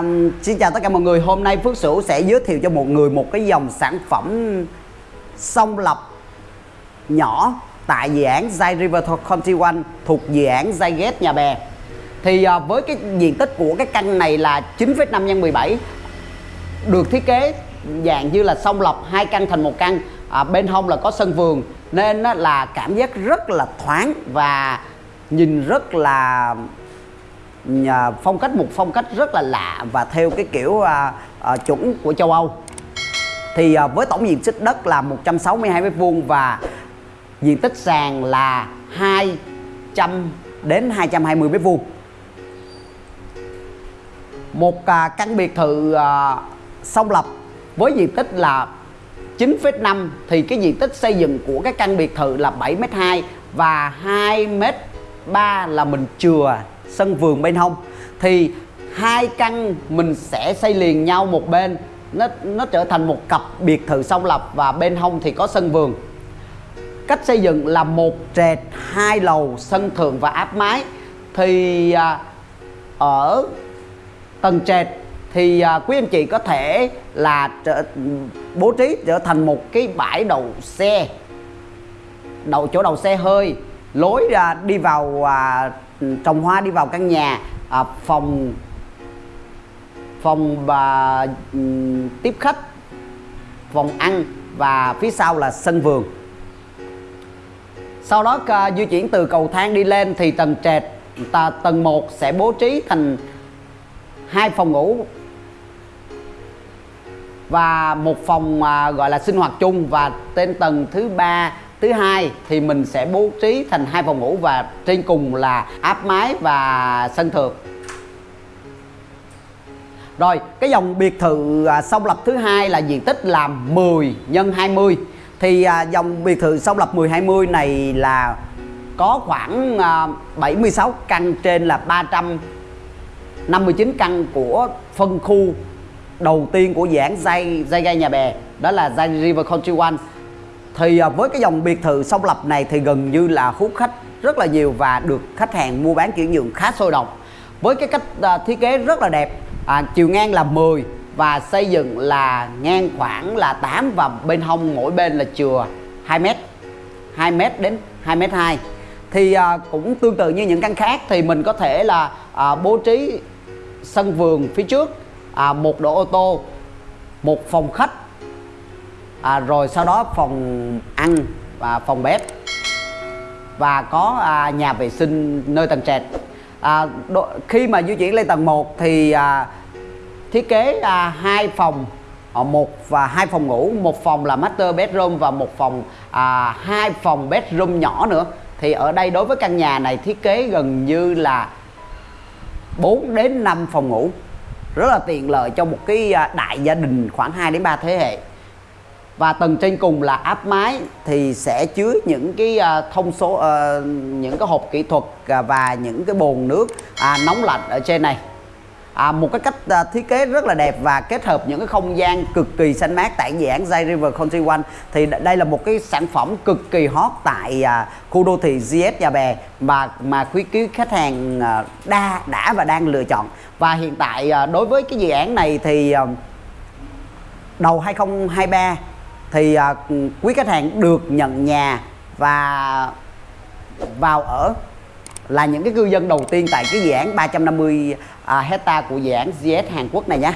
À, xin chào tất cả mọi người. Hôm nay Phước Sửu sẽ giới thiệu cho một người một cái dòng sản phẩm song lập nhỏ tại dự án Zai River County One thuộc dự án Zai Gate Nhà Bè. Thì à, với cái diện tích của cái căn này là 9,5 x 17 được thiết kế dạng như là song lập hai căn thành một căn. À, bên hông là có sân vườn nên là cảm giác rất là thoáng và nhìn rất là nhà phong cách một phong cách rất là lạ và theo cái kiểu à, à, chuẩn của châu Âu. Thì à, với tổng diện tích đất là 162 mét vuông và diện tích sàn là 200 đến 220 mét vuông. Một à, căn biệt thự à, song lập với diện tích là 9,5 thì cái diện tích xây dựng của cái căn biệt thự là 7m2 và 2m3 là mình chừa sân vườn bên hông thì hai căn mình sẽ xây liền nhau một bên. Nó nó trở thành một cặp biệt thự song lập và bên hông thì có sân vườn. Cách xây dựng là một trệt hai lầu sân thượng và áp mái. Thì à, ở tầng trệt thì à, quý anh chị có thể là trở, bố trí trở thành một cái bãi đậu xe đậu chỗ đầu xe hơi lối ra đi vào à, trồng hoa đi vào căn nhà à, phòng phòng và ừ, tiếp khách phòng ăn và phía sau là sân vườn. Sau đó uh, di chuyển từ cầu thang đi lên thì tầng trệt tầng 1 sẽ bố trí thành hai phòng ngủ và một phòng à, gọi là sinh hoạt chung và trên tầng thứ ba thứ hai thì mình sẽ bố trí thành hai phòng ngủ và trên cùng là áp mái và sân thượng. Rồi, cái dòng biệt thự à, song lập thứ hai là diện tích là 10 x 20 thì à, dòng biệt thự song lập 10 20 này là có khoảng à, 76 căn trên là 359 căn của phân khu đầu tiên của dự án dây dây gai nhà bè, đó là dây River Country One thì à, với cái dòng biệt thự song lập này thì gần như là hút khách rất là nhiều và được khách hàng mua bán chuyển nhượng khá sôi động. Với cái cách à, thiết kế rất là đẹp à, chiều ngang là 10 và xây dựng là ngang khoảng là 8 và bên hông mỗi bên là chừa 2m 2m đến 2m2 thì à, cũng tương tự như những căn khác thì mình có thể là à, bố trí sân vườn phía trước à, một đỗ ô tô một phòng khách à, rồi sau đó phòng ăn và phòng bếp. Và có à, nhà vệ sinh nơi tầng trệt. À, đo, khi mà di chuyển lên tầng 1 thì à, thiết kế à, hai phòng ở một và hai phòng ngủ. Một phòng là master bedroom và một phòng à, hai phòng bedroom nhỏ nữa. Thì ở đây đối với căn nhà này thiết kế gần như là 4 đến 5 phòng ngủ. Rất là tiện lợi cho một cái à, đại gia đình khoảng 2 đến 3 thế hệ và tầng trên cùng là áp mái thì sẽ chứa những cái à, thông số uh, những cái hộp kỹ thuật à, và những cái bồn nước à, nóng lạnh ở trên này. À, một cái cách à, thiết kế rất là đẹp và kết hợp những cái không gian cực kỳ xanh mát tại dự án Zay River Country One. Thì đây là một cái sản phẩm cực kỳ hot tại à, khu đô thị GS Nhà Bè mà mà quý quý khách hàng à, đa đã và đang lựa chọn. Và hiện tại à, đối với cái dự án này thì à, đầu 2023 thì à, quý khách hàng được nhận nhà và vào ở là những cái cư dân đầu tiên tại cái dự án 350 à, hecta của dự án GS Hàn Quốc này nhé